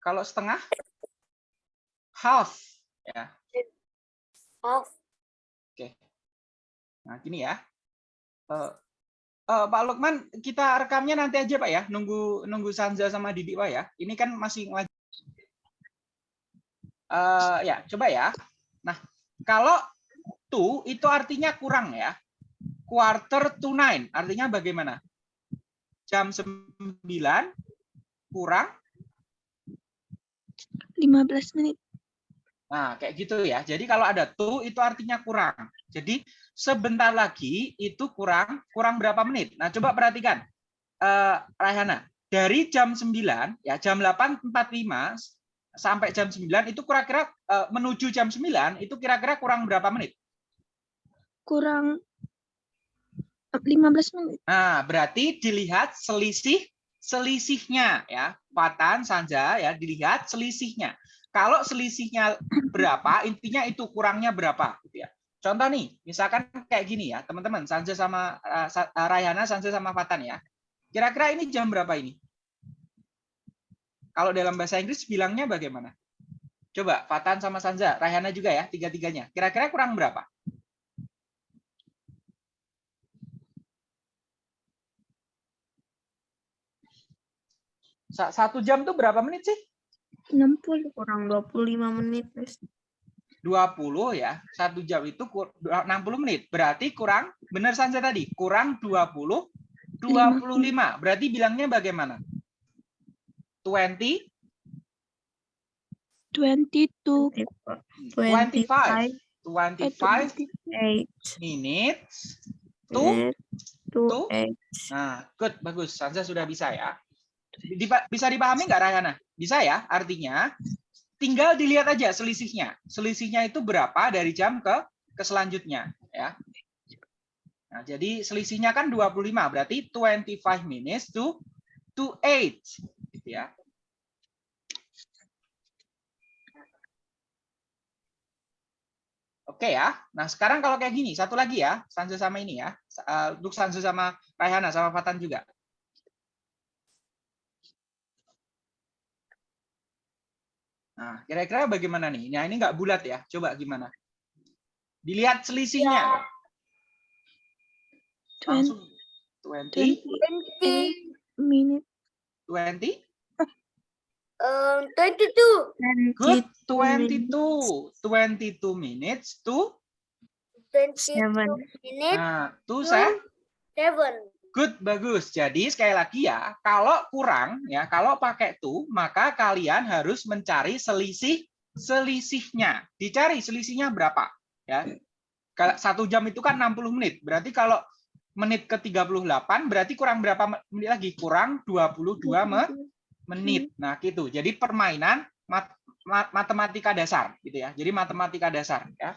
Kalau setengah? Half. Ya. Half. Nah, gini ya. Eh, eh, Pak Lukman, kita rekamnya nanti aja Pak ya. Nunggu nunggu Sanza sama Didi Pak ya. Ini kan masih Eh, ya, coba ya. Nah, kalau to itu artinya kurang ya. Quarter to nine artinya bagaimana? Jam 9 kurang 15 menit. Nah, kayak gitu ya. Jadi kalau ada to itu artinya kurang. Jadi sebentar lagi itu kurang kurang berapa menit? Nah, coba perhatikan. Eh Raihana, dari jam 9 ya, jam 8.45 sampai jam 9 itu kira-kira eh, menuju jam 9 itu kira-kira kurang berapa menit? Kurang 15 menit. Nah, berarti dilihat selisih selisihnya ya. Fatan Sanja ya, dilihat selisihnya. Kalau selisihnya berapa, intinya itu kurangnya berapa gitu ya. Contoh nih, misalkan kayak gini ya, teman-teman, Sanja sama uh, Sa- uh, Rayana, Sanja sama Fatan ya. Kira-kira ini jam berapa ini? Kalau dalam bahasa Inggris bilangnya bagaimana? Coba Fatan sama Sanja, Rayana juga ya, tiga-tiganya. Kira-kira kurang berapa? Satu jam tuh berapa menit sih? 60. Kurang 25 menit, Miss. 20 ya. Satu jam itu kur- 60 menit. Berarti kurang, benar saja tadi, kurang 20, 25. Berarti bilangnya bagaimana? 20, 22. 25. 25 Eight. minutes to to to-. Nah, good, bagus. Sansa sudah bisa ya. Bisa dipahami nggak Rahana? Bisa ya, artinya tinggal dilihat aja selisihnya. Selisihnya itu berapa dari jam ke ke selanjutnya, ya. Nah, jadi selisihnya kan 25, berarti 25 minutes to to 8, gitu ya. Oke ya. Nah, sekarang kalau kayak gini, satu lagi ya, Sansa sama ini ya. Sa- eh, Untuk Sansa sama Raihana sama Fatan juga. Nah, kira-kira bagaimana nih? Nah, ini nggak bulat ya. Coba gimana? Dilihat selisihnya. Langsung 20, 20 minute. 20, Um, 22. good, 22 22, 22 minutes to, 22 Seven. minutes. nah, to to se- Seven. Good, bagus. Jadi sekali lagi ya, kalau kurang ya, kalau pakai to, maka kalian harus mencari selisih selisihnya. Dicari selisihnya berapa, ya. Kalau satu jam itu kan 60 menit. Berarti kalau menit ke 38 berarti kurang berapa menit lagi? Kurang 22 me- menit. Nah, gitu. Jadi permainan mat- mat- matematika dasar gitu ya. Jadi matematika dasar ya.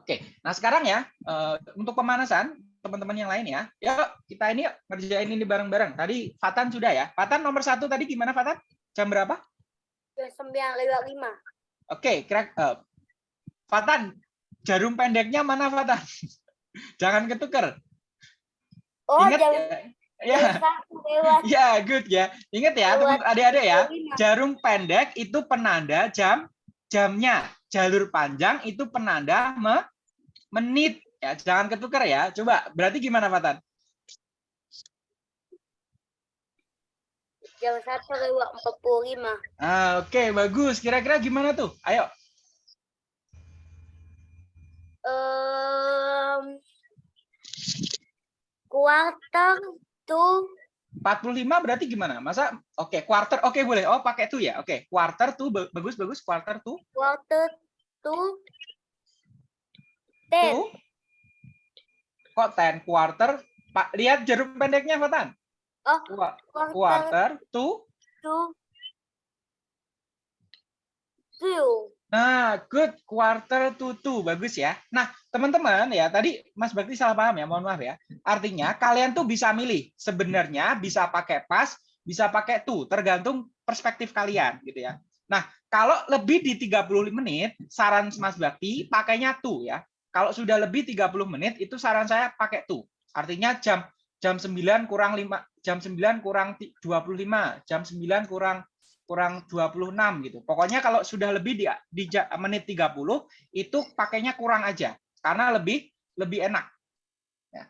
Oke. Nah, sekarang ya eh, untuk pemanasan teman-teman yang lain ya. Ya, kita ini yuk, ngerjain ini bareng-bareng. Tadi Fatan sudah ya. Fatan nomor satu tadi gimana Fatan? Jam berapa? Jam sembilan lewat lima. Oke, kira eh, Fatan, jarum pendeknya mana Fatan? Jangan ketuker. Oh, Ingat jam, ya. Ya, ya, good ya. Ingat ya, adik-adik ya. Jarum pendek itu penanda jam jamnya. Jalur panjang itu penanda me- menit. Ya, jangan ketukar ya. Coba, berarti gimana Fatan? Jam satu lewat empat puluh lima. Ah, Oke, bagus. Kira-kira gimana tuh? Ayo. Um, quarter to 45 berarti gimana? Masa oke, quarter oke boleh. Oh, pakai tuh ya. Oke, quarter tuh ba- bagus bagus quarter tuh. quarter to ten. Tuh. Kok 10 quarter? Pak, lihat jarum pendeknya, Fatan. Oh, Qua- quarter Quarter tuh. to two. Nah, good quarter to two. Bagus ya. Nah, teman-teman ya, tadi Mas Bakti salah paham ya, mohon maaf ya. Artinya kalian tuh bisa milih. Sebenarnya bisa pakai pas, bisa pakai to, tergantung perspektif kalian gitu ya. Nah, kalau lebih di 30 menit, saran Mas Bakti pakainya to ya. Kalau sudah lebih 30 menit itu saran saya pakai to. Artinya jam jam 9 kurang 5 jam 9 kurang ti- 25, jam 9 kurang kurang 26 gitu. Pokoknya kalau sudah lebih di, di menit 30 itu pakainya kurang aja karena lebih lebih enak. Ya.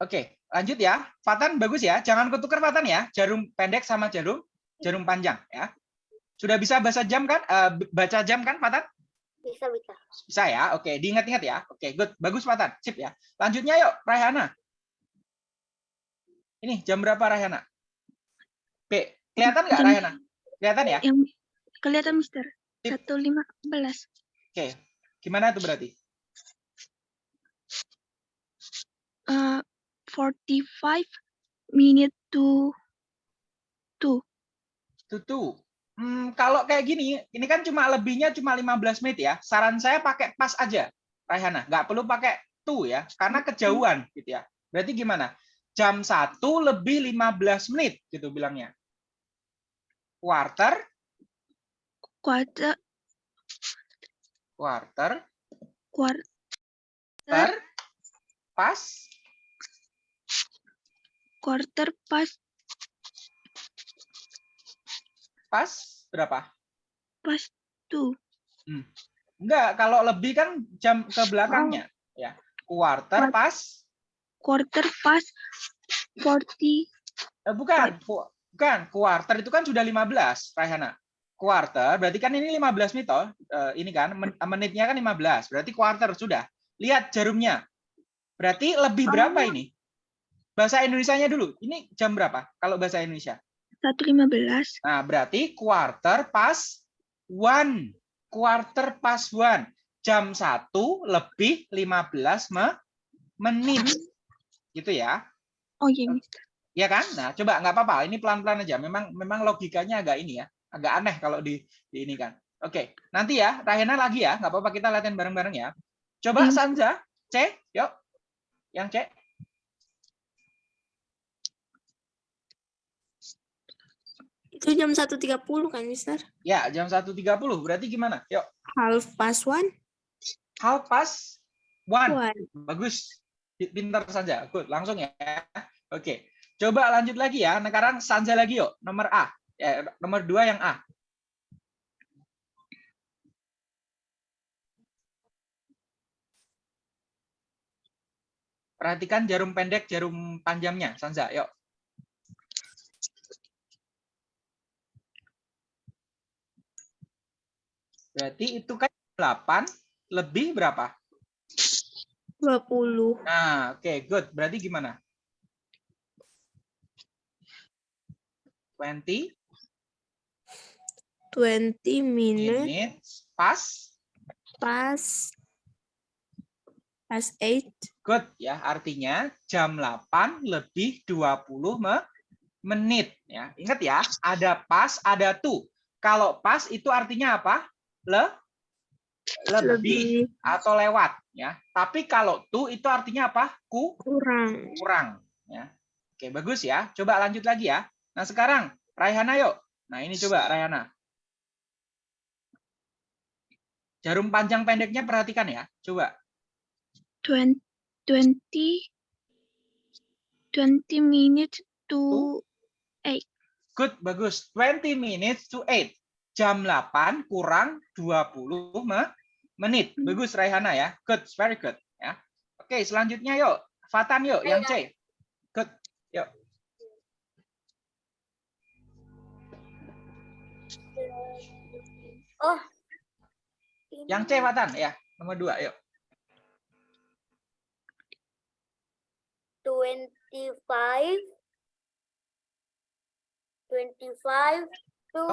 Oke, lanjut ya. Fatan bagus ya. Jangan ketukar Fatan ya. Jarum pendek sama jarum jarum panjang ya. Sudah bisa baca jam kan? Eh, baca jam kan Fatan? Bisa, bisa. Bisa ya. Oke, diingat-ingat ya. Oke, good. Bagus Fatan. Sip ya. Lanjutnya yuk, Raihana. Ini jam berapa Raihana? Oke, kelihatan nggak Raihana? Kelihatan ya? Yang kelihatan Mister. Satu lima belas. Oke. Gimana itu berarti? Uh, forty five minute to two. Tutu. Hmm, kalau kayak gini, ini kan cuma lebihnya cuma 15 menit ya. Saran saya pakai pas aja, Raihana. Nggak perlu pakai tu ya, karena kejauhan gitu ya. Berarti gimana? Jam 1 lebih 15 menit gitu bilangnya. Quarter, Quarter quarter, quarter pas, quarter pas pas berapa? pas two. Enggak, kalau lebih kan jam ke belakangnya ya. Quarter Quart- pas Quarter pas forty Eh, bukan, bukan. Quarter itu kan sudah 15, Raihana. Quarter berarti kan ini 15 menit toh. Eh, ini kan men- menitnya kan 15. Berarti quarter sudah. Lihat jarumnya. Berarti lebih berapa Oh. ini? Bahasa Indonesianya dulu. Ini jam berapa kalau bahasa Indonesia? Satu lima belas. Nah, berarti quarter pas one. Quarter pas one. Jam 1 lebih 15 me- menit. Gitu ya. Oh iya Mister. Ya kan? Nah, coba nggak apa-apa. Ini pelan-pelan aja. Memang memang logikanya agak ini ya, agak aneh kalau di, di ini kan. Oke, nanti ya, Rahena lagi ya. Nggak apa-apa kita latihan bareng-bareng ya. Coba Hmm. Sanza, C, yuk. Yang C. Itu jam 1.30 kan, Mister? Ya, jam 1.30. Berarti gimana? Yuk. Half past one? How pas one. One. Bagus. Pi- Pintar saja. Good. Langsung ya. Oke. Coba lanjut lagi ya. Sekarang Sanza lagi yuk. Nomor A. Ya, nomor dua yang A. Perhatikan jarum pendek, jarum panjangnya. Sanza, yuk. Berarti itu kan 8 lebih berapa? 20. Nah, oke, good. Berarti gimana? 20 20 minutes minutes pas past past 8. good ya. Artinya jam 8 lebih 20 me- menit ya. Ingat ya, ada pas, ada tu. Kalau pas itu artinya apa? Le lebih atau lewat ya. Tapi kalau tu itu artinya apa? Ku kurang. kurang ya. Oke, bagus ya. Coba lanjut lagi ya. Nah, sekarang Raihana yuk. Nah, ini coba Raihana. Jarum panjang pendeknya perhatikan ya. Coba. Twen- Twenty. Twenty minutes to Good, bagus. 20 minutes to 8. Jam 8 kurang 20 me- menit. Bagus Raihana ya. Good, very good ya. Oke, selanjutnya yuk. Fatan yuk, yang C. Good. Yuk. Oh. Yang C Fatan ya. Nomor 2, yuk. 25 25 to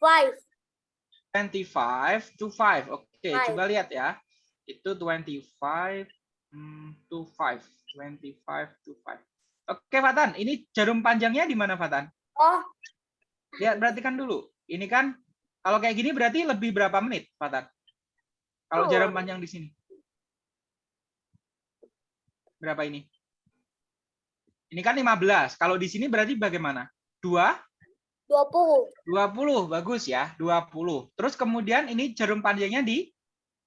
5 25 to 5. Oke, Five. coba lihat ya. Itu 25 hmm, to 5. 25 to 5. Oke, Fatan. Ini jarum panjangnya di mana, Fatan? oh Lihat, perhatikan dulu. Ini kan, kalau kayak gini berarti lebih berapa menit, Fatan? Kalau Oh. jarum panjang di sini. Berapa ini? Ini kan 15. Kalau di sini berarti bagaimana? 2? 20 20, bagus ya, 20. Terus kemudian ini jarum panjangnya di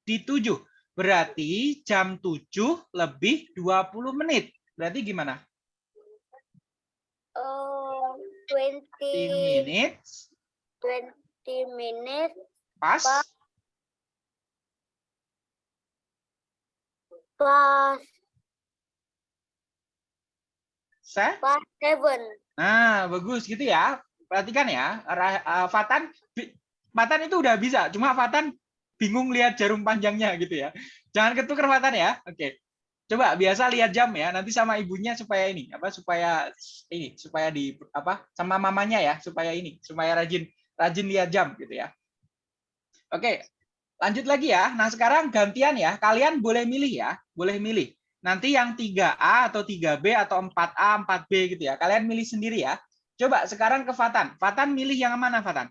di 7. Berarti jam 7 lebih 20 menit. Berarti gimana? Uh, 10 20, minutes 20 minutes pas Pas. plus seven. Nah, bagus gitu ya. Perhatikan ya, eh, Fatan Fatan itu udah bisa, cuma Fatan bingung lihat jarum panjangnya gitu ya. Jangan ketuker Fatan ya. Oke. Coba biasa lihat jam ya, nanti sama ibunya supaya ini, apa supaya ini, supaya di apa sama mamanya ya, supaya ini, supaya rajin rajin lihat jam gitu ya. Oke. Lanjut lagi ya. Nah, sekarang gantian ya. Kalian boleh milih ya, boleh milih. Nanti yang 3A atau 3B atau 4A, 4B gitu ya. Kalian milih sendiri ya. Coba sekarang ke Fatan. Fatan milih yang mana Fatan?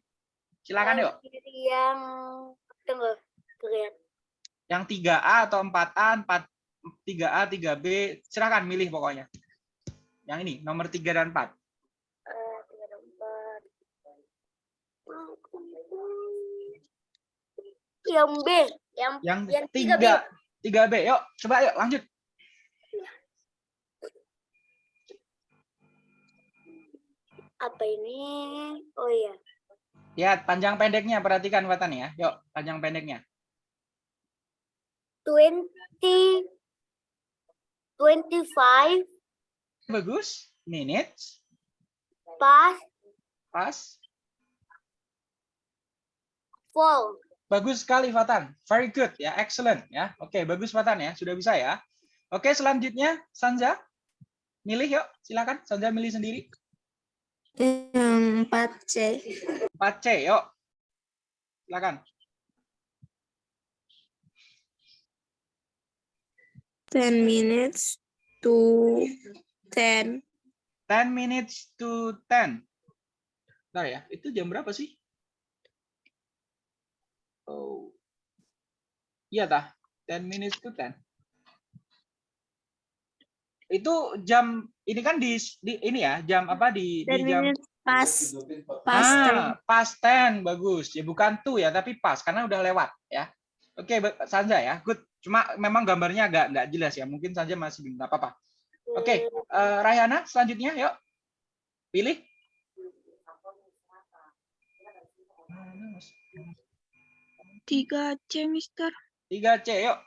Silakan yuk. Yang tunggu, lihat. Yang 3A atau 4A, 4 3A, 3B, silakan milih pokoknya. Yang ini, nomor 3 dan 4. Eh, tiga dan empat. Yang B, yang Yang Yang 3 3B. Yuk, coba yuk lanjut. Apa ini? Oh iya, Lihat panjang pendeknya, perhatikan Fatan ya. Yuk, panjang pendeknya. 20 25 Bagus. Minutes. pas Pas. 4. Bagus sekali Fatan. Very good ya, excellent ya. Oke, bagus Fatan ya, sudah bisa ya. Oke, selanjutnya Sanja. Milih yuk, silakan. Sanja milih sendiri. Yang 4C. 4C, yuk. Silakan. 10 minutes to 10. 10 minutes to 10. Bentar ya, itu jam berapa sih? Oh. Iya tah, 10 minutes to 10. Itu jam ini kan di, di ini ya, jam apa di, di 10 jam pas. Pas ah, past 10 bagus. Ya bukan tuh ya, tapi pas karena udah lewat ya. Oke, ba- Sanja ya. Good. Cuma memang gambarnya agak nggak jelas ya. Mungkin saja masih bingung nggak apa-apa. Oke, eh, Rayana selanjutnya yuk. Pilih. Tiga C, Mister. 3C yuk.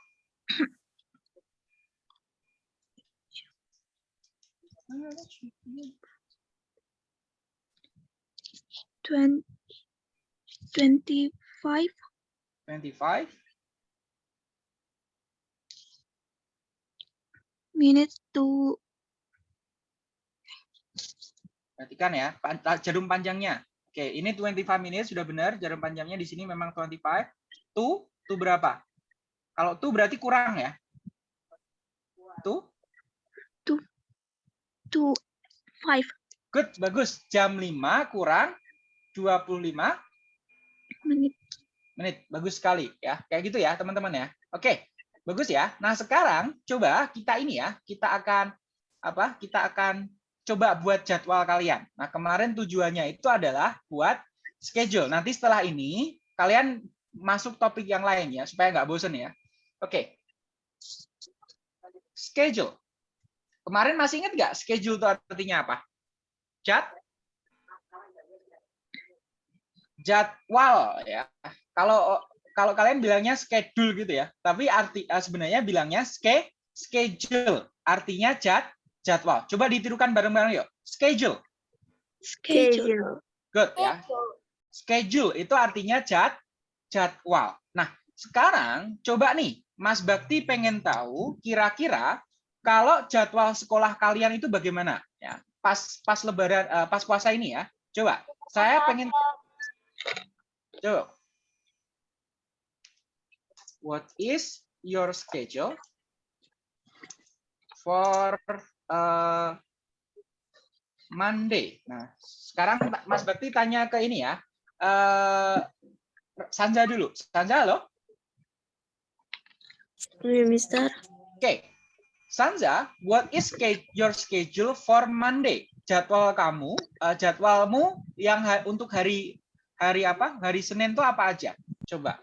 Twen- Twenty-five 25 minutes to Perhatikan ya, jarum panjangnya. Oke, ini 25 minutes sudah benar, jarum panjangnya di sini memang 25. Tuh, tuh berapa? Kalau tuh berarti kurang ya. Tuh, to five good, bagus. Jam 5 kurang 25 minutes. menit. Bagus sekali ya. Kayak gitu ya, teman-teman ya. Oke, bagus ya. Nah, sekarang coba kita ini ya, kita akan apa? Kita akan coba buat jadwal kalian. Nah, kemarin tujuannya itu adalah buat schedule. Nanti setelah ini kalian masuk topik yang lain ya, supaya nggak bosen ya. Oke. Schedule. Kemarin masih ingat nggak schedule itu artinya apa? Jad? Jadwal ya. Kalau kalau kalian bilangnya schedule gitu ya, tapi arti eh, sebenarnya bilangnya ske, schedule. Artinya jad, jadwal. Coba ditirukan bareng-bareng yuk. Schedule. Schedule. Good ya. Schedule itu artinya jad, jadwal. Nah, sekarang coba nih, Mas Bakti pengen tahu kira-kira kalau jadwal sekolah kalian itu bagaimana ya? Pas pas lebaran eh, pas puasa ini ya. Coba, saya pengen coba. What is your schedule for uh, Monday? Nah, sekarang Mas Bakti tanya ke ini ya. Eh Sanja dulu. Sanja, halo? Mister. Oke. Sanja, what is your schedule for Monday? Jadwal kamu, eh, jadwalmu yang ha- untuk hari hari apa? Hari Senin itu apa aja? Coba.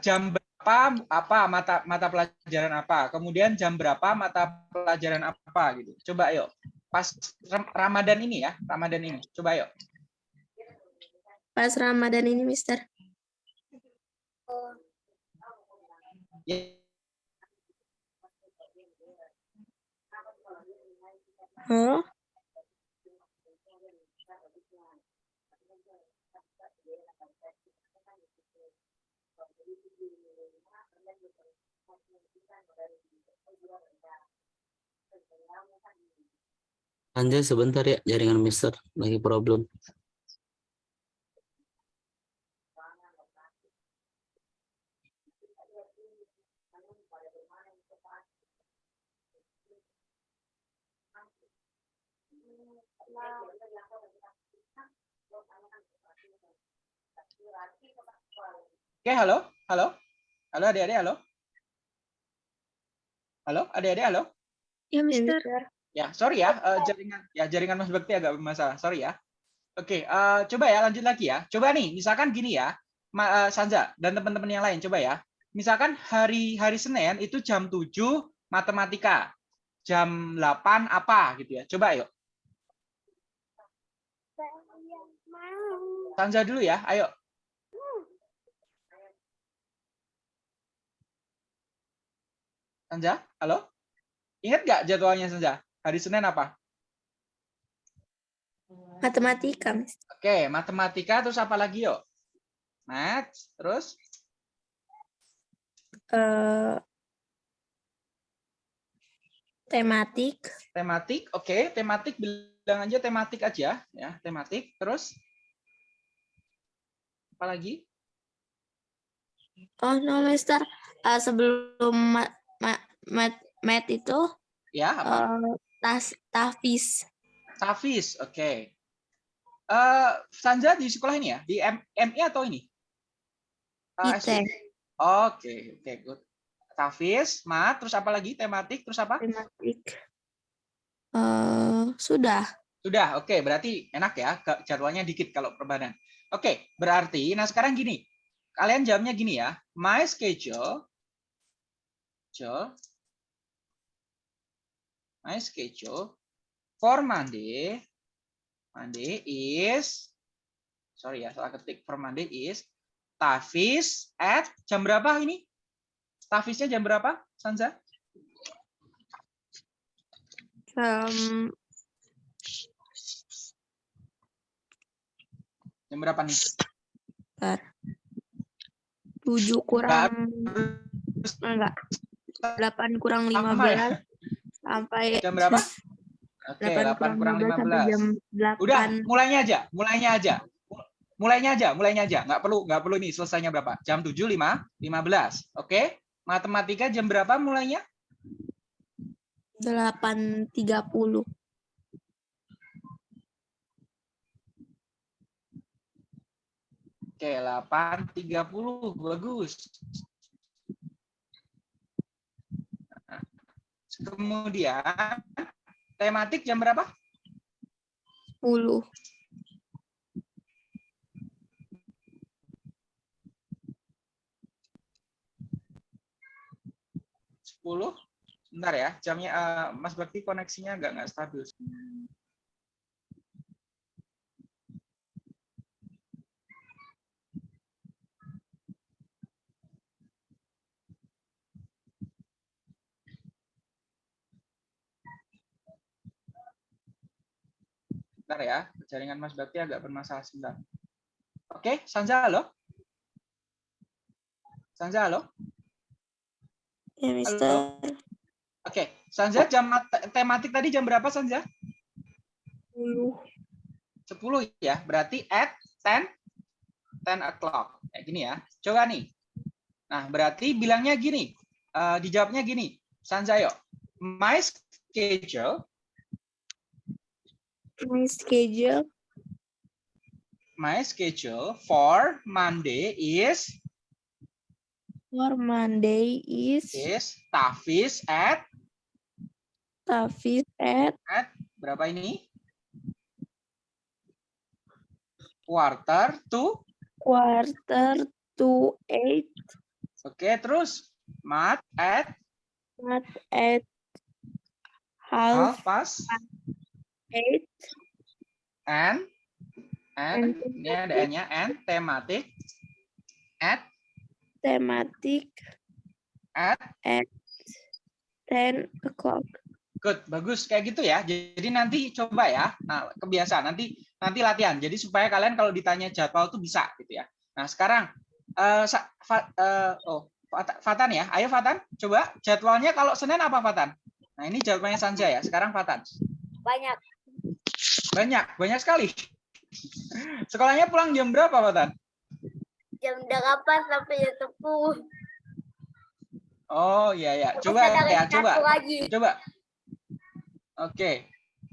Jam ber- apa mata mata pelajaran apa, kemudian jam berapa mata pelajaran apa gitu. Coba yuk. Pas Ram- Ramadan ini ya, Ramadan ini. Coba yuk. Pas Ramadan ini, Mister. Ya, Oh, Anjay sebentar ya jaringan Mister lagi problem. Oke, halo, halo, halo adik-adik, halo, halo adik-adik, halo. Ya, ya, Mister. Ya, sorry ya, eh, jaringan ya jaringan Mas Bekti agak bermasalah. Sorry ya. Oke, eh, coba ya lanjut lagi ya. Coba nih, misalkan gini ya, Ma- eh, Sanza dan teman-teman yang lain coba ya. Misalkan hari hari Senin itu jam 7 matematika. Jam 8 apa gitu ya. Coba yuk. Sanza dulu ya. Ayo. Sanza, halo? Ingat nggak jadwalnya Sanza? Hari Senin apa? Matematika. Oke, matematika terus apa lagi yuk? Math, terus Eh, tematik, tematik. Oke, tematik bilang aja tematik aja ya, tematik. Terus apa lagi? Oh, no, Mister. Eh, sebelum mat, mat, mat, mat itu, Ya, apa? eh, tas, tafis. Tafis. Oke. Eh, Sanja di sekolah ini ya, di M- MI atau ini? SD? Oke, oke, good. Tafis, mat, terus apa lagi? Tematik, terus apa? Tematik. Eh, sudah. Sudah, oke. Berarti enak ya, jadwalnya dikit kalau perbanan. Oke, berarti, nah sekarang gini. Kalian jamnya gini ya. My schedule, schedule, my schedule for Monday, Monday is, sorry ya, salah ketik. For Monday is Tafis at jam berapa ini? Tafisnya jam berapa, Sanza? Em, Jam berapa nih? Bentar. 7 kurang enggak. 8 kurang 15 sampai, ya? sampai jam berapa? Oke, okay, 8, 8 kurang 15. Sampai jam 8. Udah, mulainya aja, mulainya aja. Mulainya aja, mulainya aja. Nggak perlu, nggak perlu nih selesainya berapa. Jam 7, 5, 15. Oke, okay? matematika jam berapa mulainya? 8.30. Oke, 8.30. Bagus. Nah, Kemudian, tematik jam berapa? sepuluh 10. Bentar ya, jamnya eh, Mas Bakti koneksinya agak nggak stabil. Bentar ya, jaringan Mas Bakti agak bermasalah sebentar. Oke, Sanza halo? Sanza halo? ya Mister Oke, Sanza jam mat- tematik tadi jam berapa Sanza? sepuluh 10 ya, berarti at 10 10 o'clock. Kayak gini ya. Coba nih. Nah, berarti bilangnya gini. eh, dijawabnya gini. Sanza yuk. My schedule, my schedule my schedule for Monday is for Monday is is Tafis at Tafis at berapa ini? Quarter to quarter to eight Oke, terus math at Not at half half past eight. and and And ini ada n-nya and thematic at thematic at at ten o'clock. Good, bagus kayak gitu ya. Jadi nanti coba ya. Nah, kebiasaan nanti nanti latihan. Jadi supaya kalian kalau ditanya jadwal tuh bisa gitu ya. Nah, sekarang eh Sa- Fa- eh, oh Fat- Fatan ya. Ayo Fatan, coba jadwalnya kalau Senin apa Fatan? Nah, ini jadwalnya Sanja ya. Sekarang Fatan. Banyak. Banyak, banyak sekali. Sekolahnya pulang jam berapa Fatan? Jam 8 sampai jam 10. Oh, iya ya. Coba ya, coba. lagi. Coba. Oke.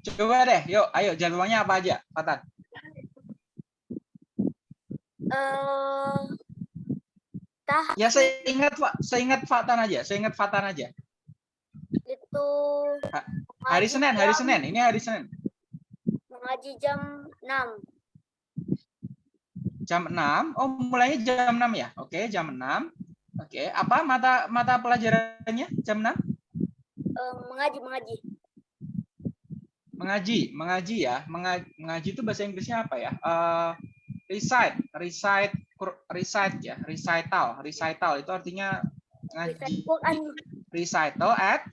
Coba deh, yuk, ayo jadwalnya apa aja, Fatan? Eh tah Ya saya ingat Pak, saya ingat Fatan aja, saya ingat Fatan aja. itu Hari Senin, hari Senin. Ini hari Senin. Mengaji jam 6. Jam 6. Oh, mulainya jam 6 ya. Oke, jam 6. Oke, apa mata mata pelajarannya jam 6? Eh, mengaji mengaji. Mengaji, mengaji ya. Mengaji, mengaji itu bahasa Inggrisnya apa ya? Eh recite, recite, recite ya, recital, recital itu artinya ngaji. Recital at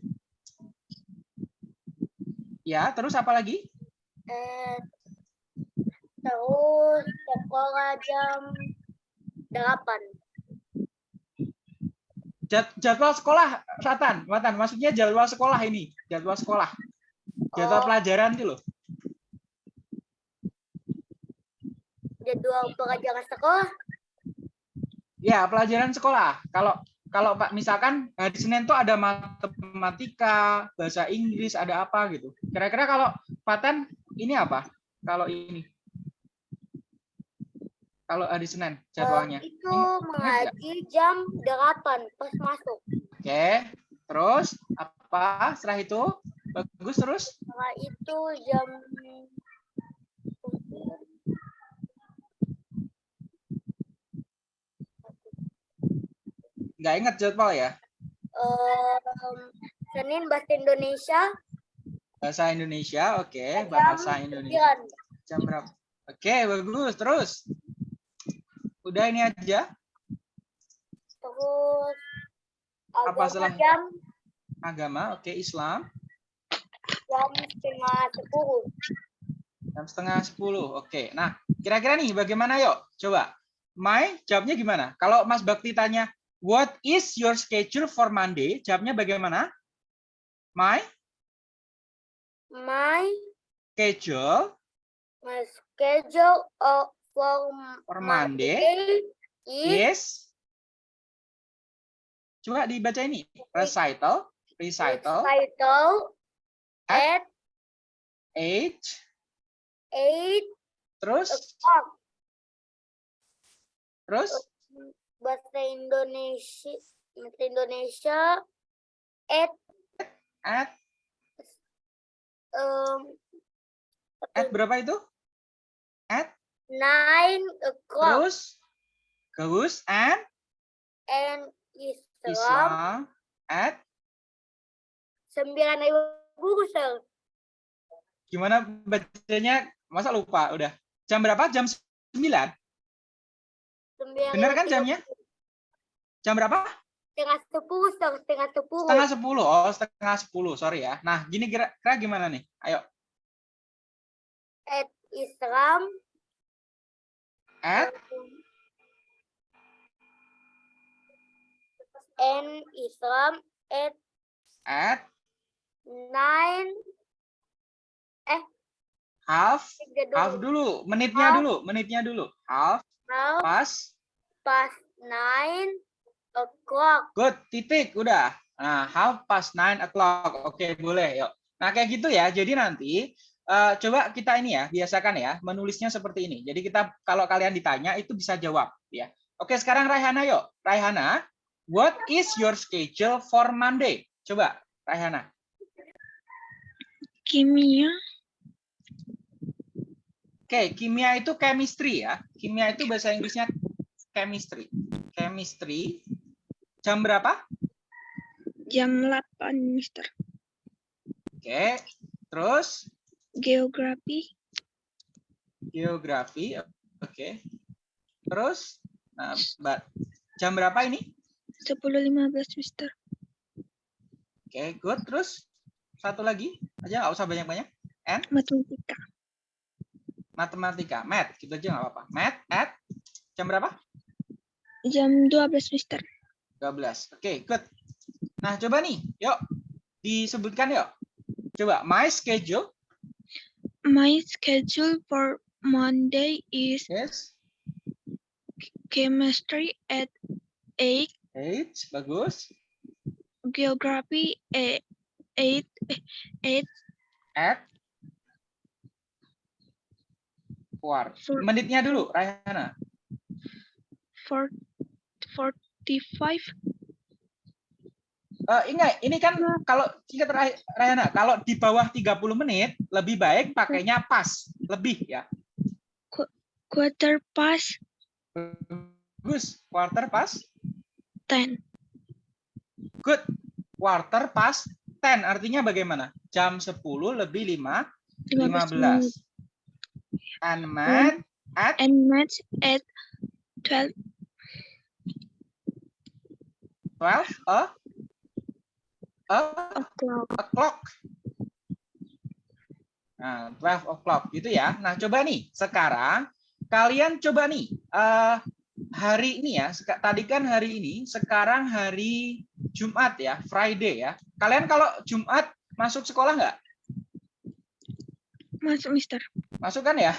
Ya, terus apa lagi? Eh, terus sekolah jam 8. Jad- jadwal sekolah, Fatan, Fatan, maksudnya jadwal sekolah ini, jadwal sekolah, jadwal Oh. pelajaran itu loh. Jadwal pelajaran sekolah. Ya, pelajaran sekolah. Kalau kalau Pak misalkan hari Senin tuh ada matematika, bahasa Inggris, ada apa gitu. Kira-kira kalau Fatan ini apa? Kalau ini. Kalau hari Senin jadwalnya. itu nggak? mengaji jam 8 pas masuk. Oke. Terus apa setelah itu? Bagus terus? Setelah itu jam Nggak ingat jadwal ya? em, Senin bahasa Indonesia Bahasa Indonesia, oke. jam Bahasa Indonesia. 9. Jam berapa? Oke, bagus. Terus? Udah ini aja. Terus Apa setelah- jam Agama, oke. Islam, jam setengah 10. jam setengah sepuluh. Oke. Nah, kira-kira nih bagaimana yuk? Coba. Mai, jawabnya gimana? Kalau Mas Bakti tanya, what is your schedule for Monday? Jawabnya bagaimana? My My schedule. my schedule of for for Monday is is Coba dibaca ini. Recital, recital, recital at age, 8 terus, o'clock. terus, Bahasa Indonesia bahasa Indonesia at at, um, at berapa itu? At, 9 o'clock terus, terus, and, and Islam Islam, at, 9 ribu sir. gimana bacanya? Masa lupa udah. Jam berapa? Jam 9? Bener kan jamnya? Jam berapa? Setengah sepuluh, setengah sepuluh. Setengah 10. Oh, setengah 10. Sorry ya. Nah, gini kira-kira gimana nih? Ayo. At Islam At, and Islam at at, 9 half, half dulu. Menitnya Half. dulu. Menitnya dulu. Half, Half pas, past 9 o'clock. Good, titik, udah. Nah, half past nine o'clock. Oke, boleh, yuk. Nah, kayak gitu ya. Jadi nanti eh, coba kita ini ya, biasakan ya, menulisnya seperti ini. Jadi kita kalau kalian ditanya itu bisa jawab, ya. Oke, sekarang Raihana yuk. Raihana, what is your schedule for Monday? Coba, Raihana. Kimia. Oke, kimia itu chemistry ya. Kimia itu bahasa Inggrisnya chemistry. Chemistry. Jam berapa? Jam 8, Mister. Oke. Terus Geografi geografi. Oke. Terus nah, jam berapa ini? 10.15, Mister. Oke, good. Terus satu lagi aja nggak usah banyak-banyak. Matematika. Matematika, math, gitu aja nggak apa-apa. Math at jam berapa? Jam 12, Mister. 12. Oke, good. Nah, coba nih, yuk disebutkan yuk. Coba my schedule. My schedule for Monday is Yes. chemistry at 8, Eight, bagus. geography at 8, 8 At War. For- Menitnya dulu, Rayhana. for 45 Eh, ingat, ini kan kalau singkat Ray- Rayhana, kalau di bawah 30 menit lebih baik pakainya pas, lebih ya. quarter past Bagus, quarter pas, 10 good. Quarter pas 10 artinya bagaimana? Jam 10 lebih 5 15 menit. 15. And math at and match at 12 12 a a. Nah, 12 o'clock gitu ya. Nah, coba nih sekarang kalian coba nih eh hari ini ya. Tadi kan hari ini, sekarang hari Jumat ya, Friday ya. Kalian kalau Jumat masuk sekolah nggak? masuk mister Masuk kan ya?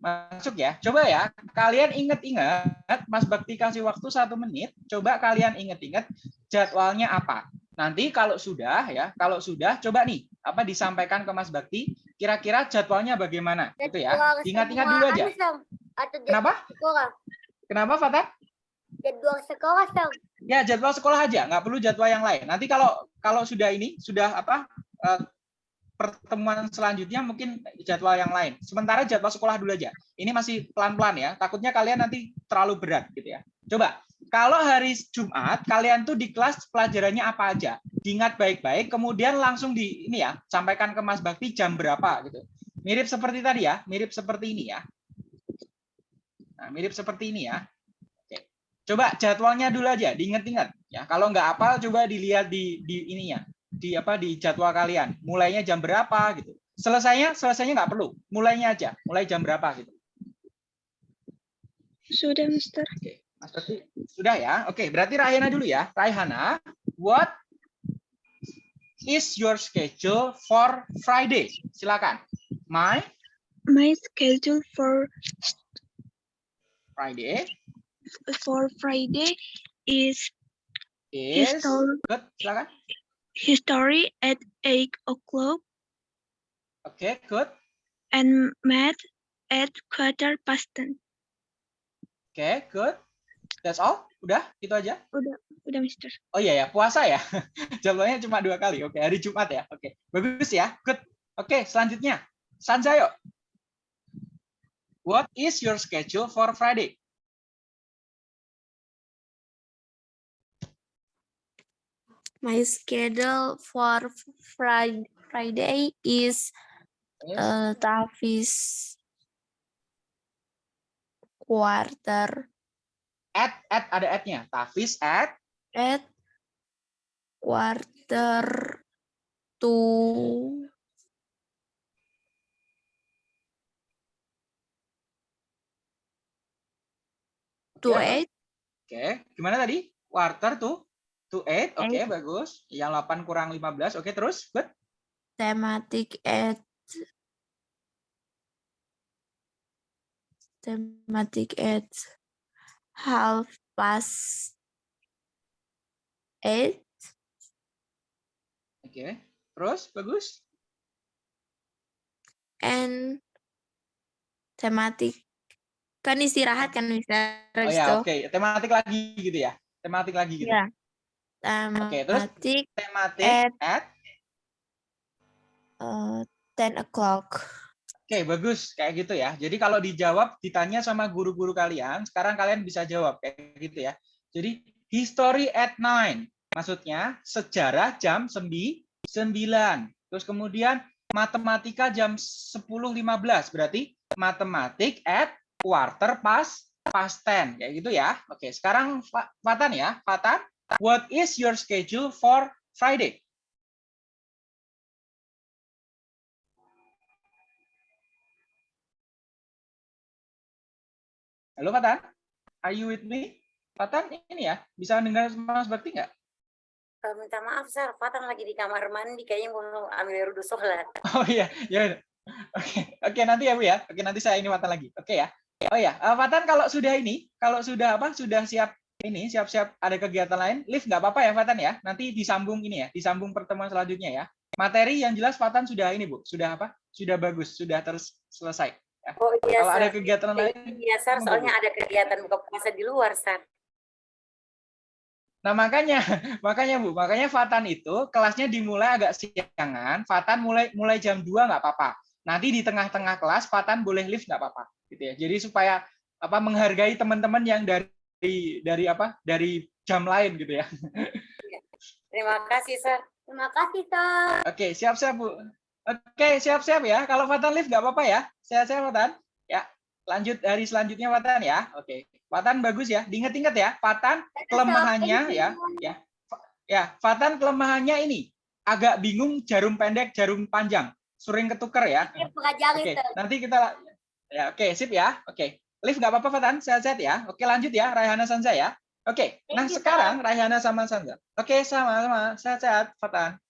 Masuk ya. Coba ya, kalian inget-inget, Mas Bakti kasih waktu satu menit. Coba kalian inget-inget jadwalnya apa. Nanti kalau sudah ya, kalau sudah coba nih apa disampaikan ke Mas Bakti. Kira-kira jadwalnya bagaimana? Gitu ya. Ingat-ingat dulu aja. Atau Kenapa? sekolah. Kenapa Fatah? Jadwal sekolah, Sam. Ya jadwal sekolah aja, nggak perlu jadwal yang lain. Nanti kalau kalau sudah ini sudah apa eh, pertemuan selanjutnya mungkin jadwal yang lain. Sementara jadwal sekolah dulu aja. Ini masih pelan-pelan ya. Takutnya kalian nanti terlalu berat gitu ya. Coba kalau hari Jumat kalian tuh di kelas pelajarannya apa aja? Diingat baik-baik, kemudian langsung di ini ya, sampaikan ke Mas Bakti jam berapa gitu. Mirip seperti tadi ya, mirip seperti ini ya. Nah, mirip seperti ini ya. Oke. Coba jadwalnya dulu aja, diingat-ingat ya. Kalau nggak hafal coba dilihat di di ininya, di apa di jadwal kalian. Mulainya jam berapa gitu. Selesainya selesainya nggak perlu, mulainya aja, mulai jam berapa gitu. sudah mister Oke, Mas Bakti sudah ya. Oke, berarti Raihana dulu ya. Raihana, what is your schedule for Friday? Silakan. My my schedule for Friday for friday is is good. Silakan. History at 8 o'clock Oke, good. and math at quarter past 10 Oke, good. That's all. Udah, itu aja. udah mister Oh iya ya, puasa ya. Jadwalnya cuma dua kali. Oke, hari Jumat ya. Oke, bagus ya. Good. Oke, selanjutnya. Sanjayo. What is your schedule for Friday? My schedule for Friday Friday is uh, Tavis quarter. At, at ada at-nya. Tafis at? At quarter to to Oke, eight. Oke, gimana tadi? Quarter to to eight. Oke, Eight. bagus. Yang 8 kurang 15. Oke, terus? Good. thematic at thematic at half past eight Oke. Terus bagus. and thematic kan istirahat kan bisa Oh ya, oke. Tematik lagi gitu ya. Tematik lagi gitu. ya Oke, terus? thematic Tematik At- at uh, 10 o'clock Oke, bagus kayak gitu ya. Jadi kalau dijawab ditanya sama guru-guru kalian, sekarang kalian bisa jawab kayak gitu ya. Jadi history at 9. Maksudnya sejarah jam 9. Terus kemudian matematika jam 10.15. Berarti matematik at quarter past past 10. Kayak gitu ya. Oke, sekarang Fa- Fatan ya. Fatan, what is your schedule for Friday? Halo Fatan, are you with me? Fatan ini ya, bisa dengar Mas Bakti nggak? Eh, minta maaf, Sar. Fatan lagi di kamar mandi. Kayaknya mau ambil wudhu sholat. Oh iya, ya. Oke, oke nanti ya Bu ya. Oke nanti saya ini Fatan lagi. Oke ya. Oh ya, eh, Fatan kalau sudah ini, kalau sudah apa, sudah siap ini, siap-siap ada kegiatan lain, lift nggak apa-apa ya Fatan ya. Nanti disambung ini ya, disambung pertemuan selanjutnya ya. Materi yang jelas Fatan sudah ini Bu, sudah apa? Sudah bagus, sudah terus selesai. Oh iya, Kalau ada kegiatan lain, Iya, Sar. Soalnya ada kegiatan buka puasa di luar, Sar. Nah makanya, makanya Bu, makanya Fatan itu kelasnya dimulai agak siangan. Fatan mulai mulai jam 2 nggak apa-apa. Nanti di tengah-tengah kelas Fatan boleh lift nggak apa-apa, gitu ya. Jadi supaya apa menghargai teman-teman yang dari dari apa dari jam lain gitu ya. Terima kasih, Sar. Terima kasih, Sar. Oke, siap-siap Bu. Oke, siap-siap ya. Kalau Fatan lift nggak apa-apa ya. Sehat-sehat Fatan. Ya, lanjut hari selanjutnya Fatan ya. Oke, Fatan bagus ya. Diinget-inget ya, Fatan kelemahannya ya, ya. Ya, Fatan kelemahannya ini agak bingung jarum pendek, jarum panjang, sering ketuker ya. Oke, nanti kita ya oke, sip ya. Oke. Lift nggak apa-apa Fatan, sehat-sehat ya. Oke, lanjut ya Raihana Sanza ya. Oke, nah you, sekarang Raihana sama Sanza. Oke, sama-sama. Sehat-sehat Fatan.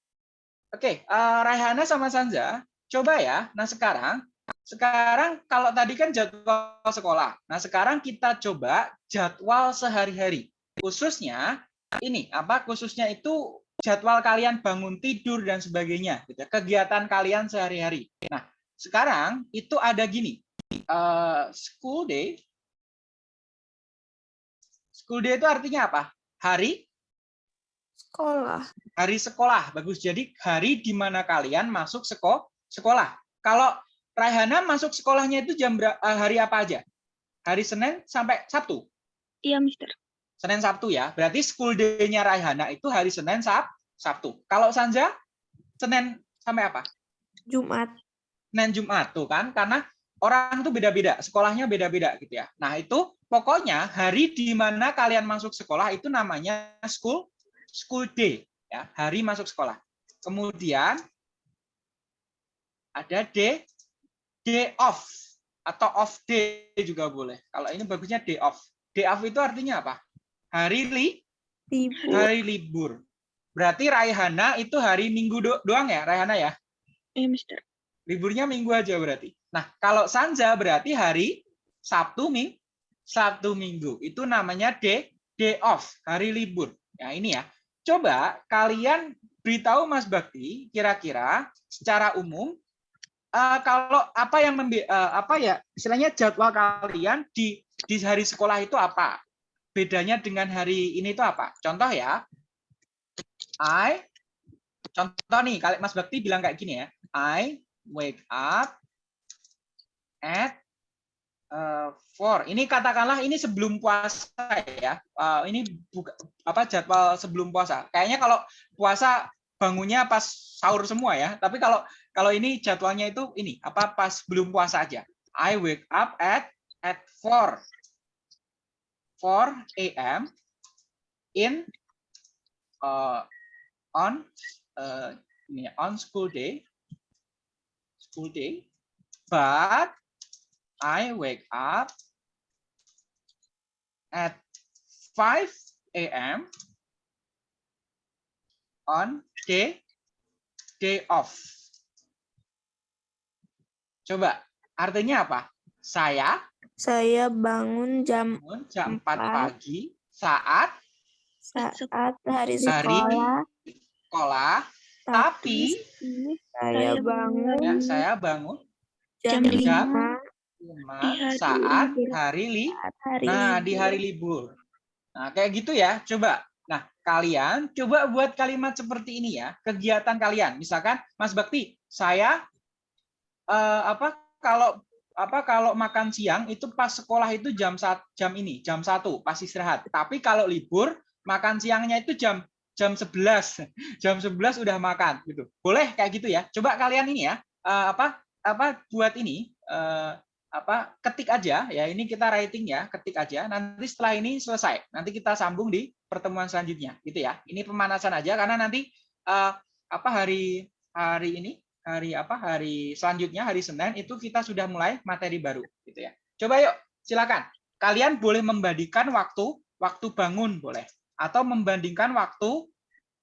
Oke, eh, Raihana sama Sanza, coba ya. Nah, sekarang sekarang kalau tadi kan jadwal sekolah. Nah, sekarang kita coba jadwal sehari-hari. Khususnya ini apa? Khususnya itu jadwal kalian bangun tidur dan sebagainya, gitu ya. kegiatan kalian sehari-hari. Nah, sekarang itu ada gini, eh, school day. School day itu artinya apa? Hari Sekolah. hari sekolah. Bagus. Jadi hari di mana kalian masuk seko sekolah. Kalau Raihana masuk sekolahnya itu jam eh, hari apa aja? Hari Senin sampai Sabtu. Iya, Mister. Senin Sabtu ya. Berarti school day-nya Raihana itu hari Senin Sab Sabtu. Kalau Sanja Senin sampai apa? Jumat. Senin Jumat tuh kan karena orang tuh beda-beda, sekolahnya beda-beda gitu ya. Nah, itu pokoknya hari di mana kalian masuk sekolah itu namanya school school day ya, hari masuk sekolah. Kemudian ada day day off atau off day juga boleh. Kalau ini bagusnya day off. Day off itu artinya apa? Hari li Libur. hari libur. Berarti Raihana itu hari Minggu do- doang ya, Raihana ya? Iya, Mister. Liburnya minggu aja berarti. Nah, kalau Sanja berarti hari Sabtu Ming Sabtu Minggu. Itu namanya day day off, hari libur. Ya, ini ya. Coba kalian beritahu Mas Bakti kira-kira secara umum eh, kalau apa yang membe- eh, apa ya istilahnya jadwal kalian di di hari sekolah itu apa? Bedanya dengan hari ini itu apa? Contoh ya. I contoh nih, kali Mas Bakti bilang kayak gini ya. I wake up at uh, four. Ini katakanlah ini sebelum puasa ya. Uh, ini buka, apa jadwal sebelum puasa. Kayaknya kalau puasa bangunnya pas sahur semua ya. Tapi kalau kalau ini jadwalnya itu ini apa pas belum puasa aja. I wake up at at 4 4 a.m. in uh, on uh, ini ya, on school day school day but I wake up at 5 a.m. on day day off. Coba, artinya apa? Saya Saya bangun jam bangun jam 4 Empat. pagi saat saat hari Hari sekolah, sekolah, tapi tapi saya bangun ya saya bangun jam jam lima. 5 cuma Di hari saat libur. hari li hari Nah, di hari libur. Nah, kayak gitu ya. Coba. Nah, kalian coba buat kalimat seperti ini ya. Kegiatan kalian. Misalkan Mas Bakti, saya eh, apa kalau apa kalau makan siang itu pas sekolah itu jam saat jam ini, jam satu pas istirahat. Tapi kalau libur makan siangnya itu jam jam 11. Jam 11 udah makan gitu. Boleh kayak gitu ya. Coba kalian ini ya, eh, apa apa buat ini eh, apa ketik aja ya. Ini kita writing ya, ketik aja. Nanti setelah ini selesai, nanti kita sambung di pertemuan selanjutnya gitu ya. Ini pemanasan aja karena nanti eh, apa hari hari ini hari apa hari selanjutnya hari Senin itu kita sudah mulai materi baru gitu ya. Coba yuk silakan. Kalian boleh membandingkan waktu waktu bangun boleh atau membandingkan waktu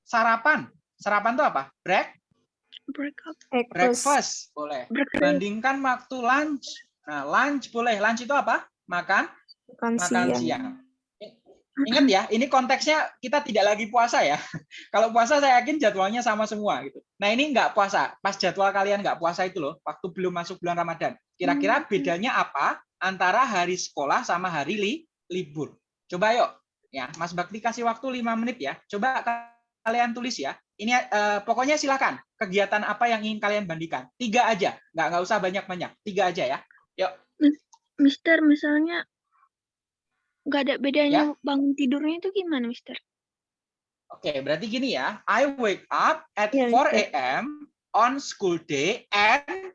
sarapan. Sarapan itu apa? Break, Break up. breakfast boleh. Bandingkan waktu lunch. Nah, lunch boleh. Lunch itu apa? Makan Makan makan siang. siang. Ingat ya, ini konteksnya kita tidak lagi puasa ya. Kalau puasa saya yakin jadwalnya sama semua gitu. Nah ini nggak puasa, pas jadwal kalian nggak puasa itu loh, waktu belum masuk bulan Ramadan. Kira-kira bedanya apa antara hari sekolah sama hari li, libur? Coba yuk, ya Mas Bakti kasih waktu lima menit ya. Coba kalian tulis ya. Ini eh, pokoknya silakan kegiatan apa yang ingin kalian bandingkan. Tiga aja, nggak nggak usah banyak-banyak. Tiga aja ya. Mister, misalnya nggak ada bedanya bangun tidurnya itu gimana, Mister? Oke, berarti gini ya. I wake up at Iya, 4 Mister. a.m. on school day and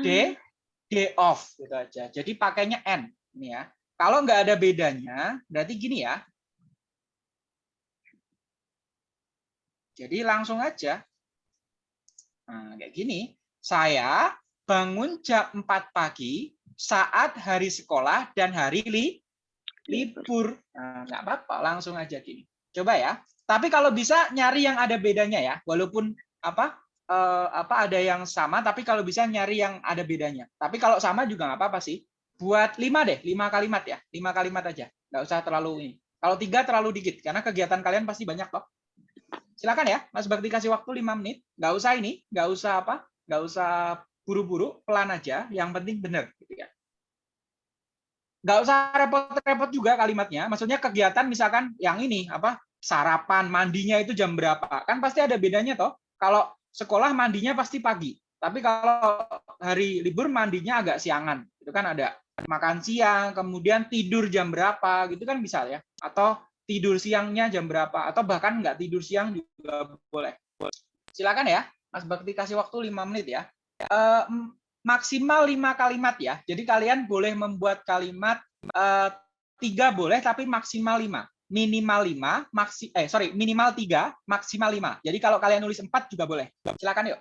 day day off gitu aja. Jadi pakainya n ini ya. Kalau nggak ada bedanya, berarti gini ya. Jadi langsung aja. Nah, kayak gini. Saya bangun jam 4 pagi saat hari sekolah dan hari li libur. Nah, nggak apa-apa, langsung aja gini. Coba ya. Tapi kalau bisa nyari yang ada bedanya ya, walaupun apa eh, apa ada yang sama, tapi kalau bisa nyari yang ada bedanya. Tapi kalau sama juga nggak apa-apa sih. Buat lima deh, lima kalimat ya, lima kalimat aja. Nggak usah terlalu ini. Kalau tiga terlalu dikit, karena kegiatan kalian pasti banyak kok. Silakan ya, Mas Bakti kasih waktu lima menit. Nggak usah ini, nggak usah apa, nggak usah buru-buru, pelan aja. Yang penting benar. Gitu ya nggak usah repot-repot juga kalimatnya. Maksudnya kegiatan misalkan yang ini apa sarapan, mandinya itu jam berapa? Kan pasti ada bedanya toh. Kalau sekolah mandinya pasti pagi. Tapi kalau hari libur mandinya agak siangan. Itu kan ada makan siang, kemudian tidur jam berapa gitu kan bisa ya. Atau tidur siangnya jam berapa atau bahkan nggak tidur siang juga boleh. Silakan ya, Mas Bakti kasih waktu lima menit ya. Eh, maksimal lima kalimat ya. Jadi kalian boleh membuat kalimat eh, tiga boleh, tapi maksimal lima. Minimal lima, maksi eh sorry minimal tiga, maksimal lima. Jadi kalau kalian nulis empat juga boleh. Silakan yuk.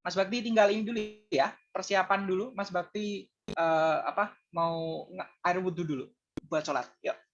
Mas Bakti tinggal ini dulu ya, persiapan dulu. Mas Bakti eh, apa mau air wudhu dulu buat sholat. Yuk.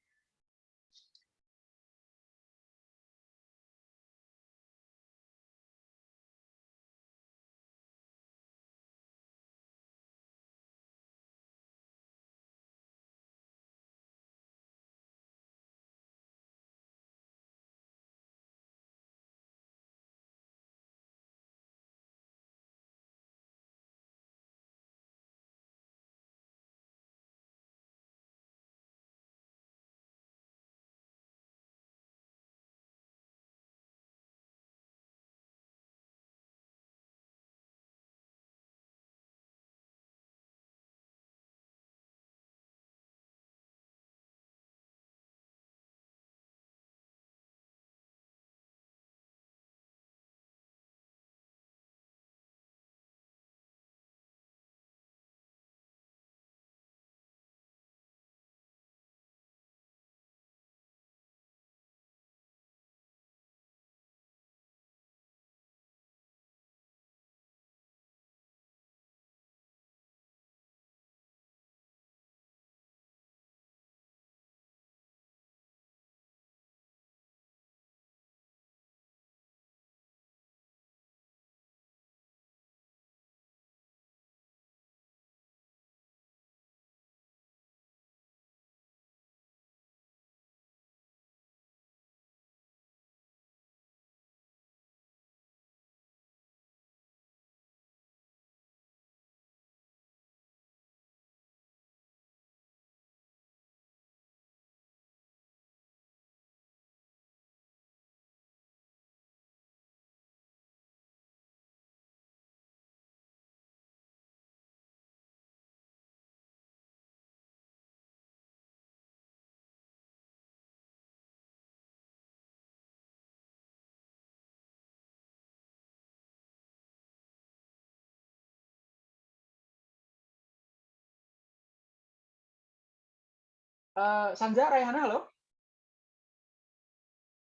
Eh, Sanja Rayhana, halo?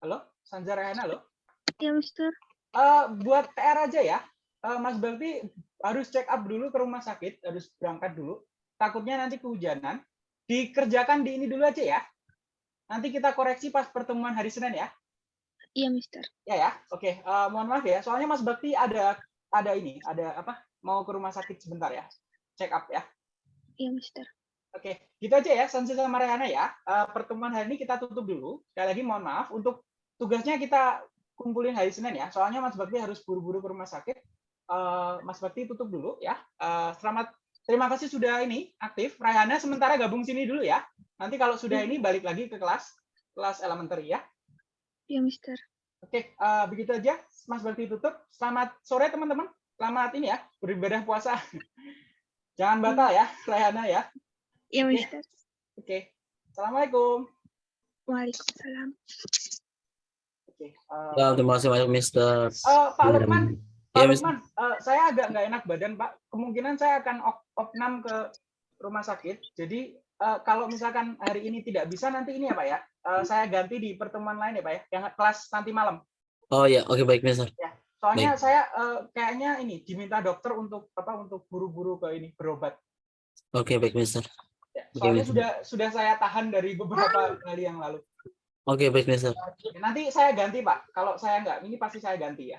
Halo, Sanja Rayhana, halo? Ya, Mister. Eh, buat TR aja ya, Eh, Mas Bakti harus check up dulu ke rumah sakit, harus berangkat dulu. Takutnya nanti kehujanan. Dikerjakan di ini dulu aja ya. Nanti kita koreksi pas pertemuan hari Senin ya. Iya, Mister. Ya ya, oke. Eh, mohon maaf ya, soalnya Mas Bakti ada ada ini, ada apa? Mau ke rumah sakit sebentar ya. Check up ya. Iya, Mister. Oke, gitu aja ya, Sansi sama Rehana ya. Eh, pertemuan hari ini kita tutup dulu. Sekali lagi mohon maaf untuk tugasnya kita kumpulin hari Senin ya. Soalnya Mas Bakti harus buru-buru ke rumah sakit. Eh, Mas Bakti tutup dulu ya. Eh, selamat, terima kasih sudah ini aktif. Rehana sementara gabung sini dulu ya. Nanti kalau sudah ini balik lagi ke kelas kelas elementary ya. Iya, Mister. Oke, eh, begitu aja. Mas Bakti tutup. Selamat sore teman-teman. Selamat ini ya, beribadah puasa. Jangan batal ya, Rehana ya. Iya, Mister. Oke. Assalamualaikum. Waalaikumsalam. Oke. eh, Ya, terima kasih banyak Mister. eh, Pak Lukman, Pak Iya, Mister. Lukman, eh, saya agak nggak enak badan, Pak. Kemungkinan saya akan op- opnam ke rumah sakit. Jadi eh, kalau misalkan hari ini tidak bisa, nanti ini ya, Pak ya. eh, saya ganti di pertemuan lain ya, Pak ya. Yang kelas nanti malam. Oh ya, oke baik Mister. Soalnya saya eh, kayaknya ini diminta dokter untuk apa? Untuk buru-buru ke ini berobat. Oke baik Mister. Ya, soalnya Mister. sudah sudah saya tahan dari beberapa kali yang lalu. Oke baik Mister. Nanti saya ganti, Pak. Kalau saya nggak, ini pasti saya ganti ya.